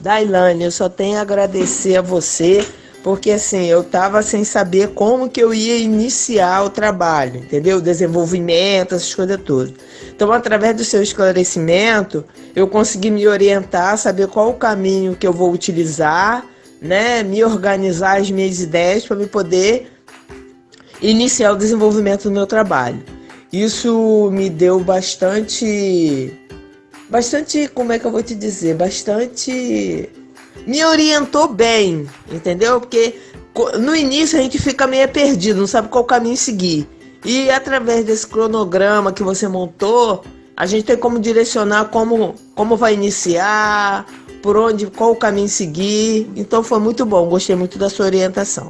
Dailane, eu só tenho a agradecer a você, porque assim, eu tava sem saber como que eu ia iniciar o trabalho, entendeu? O desenvolvimento, essas coisas todas. Então, através do seu esclarecimento, eu consegui me orientar, saber qual o caminho que eu vou utilizar, né? Me organizar as minhas ideias para me poder iniciar o desenvolvimento do meu trabalho. Isso me deu bastante bastante, como é que eu vou te dizer, bastante me orientou bem, entendeu? Porque no início a gente fica meio perdido, não sabe qual caminho seguir. E através desse cronograma que você montou, a gente tem como direcionar como, como vai iniciar, por onde, qual o caminho seguir. Então foi muito bom, gostei muito da sua orientação.